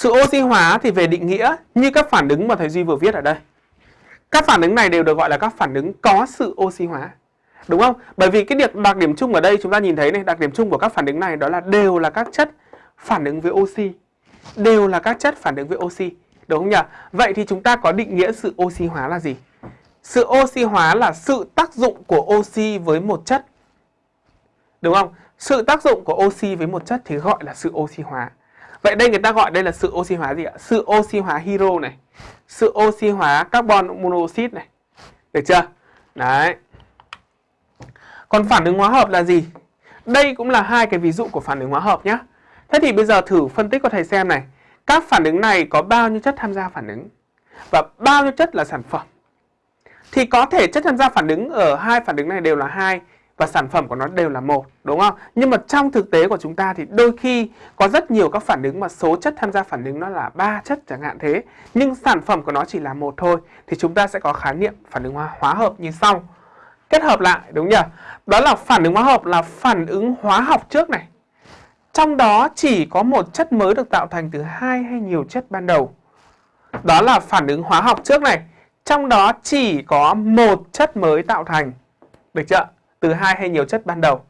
Sự oxy hóa thì về định nghĩa như các phản ứng mà thầy Duy vừa viết ở đây. Các phản ứng này đều được gọi là các phản ứng có sự oxy hóa. Đúng không? Bởi vì cái đặc, đặc điểm chung ở đây chúng ta nhìn thấy này, đặc điểm chung của các phản ứng này đó là đều là các chất phản ứng với oxy. Đều là các chất phản ứng với oxy. Đúng không nhỉ? Vậy thì chúng ta có định nghĩa sự oxy hóa là gì? Sự oxy hóa là sự tác dụng của oxy với một chất. Đúng không? Sự tác dụng của oxy với một chất thì gọi là sự oxy hóa. Vậy đây người ta gọi đây là sự oxy hóa gì ạ? Sự oxy hóa hydro này. Sự oxy hóa carbon monoxide này. Được chưa? Đấy. Còn phản ứng hóa hợp là gì? Đây cũng là hai cái ví dụ của phản ứng hóa hợp nhé. Thế thì bây giờ thử phân tích cho thầy xem này. Các phản ứng này có bao nhiêu chất tham gia phản ứng? Và bao nhiêu chất là sản phẩm? Thì có thể chất tham gia phản ứng ở hai phản ứng này đều là hai và sản phẩm của nó đều là một, đúng không? Nhưng mà trong thực tế của chúng ta thì đôi khi có rất nhiều các phản ứng mà số chất tham gia phản ứng nó là ba chất chẳng hạn thế, nhưng sản phẩm của nó chỉ là một thôi thì chúng ta sẽ có khái niệm phản ứng hóa, hóa hợp như sau. Kết hợp lại đúng nhỉ? Đó là phản ứng hóa hợp là phản ứng hóa học trước này. Trong đó chỉ có một chất mới được tạo thành từ hai hay nhiều chất ban đầu. Đó là phản ứng hóa học trước này. Trong đó chỉ có một chất mới tạo thành. Được chưa? Từ hai hay nhiều chất ban đầu.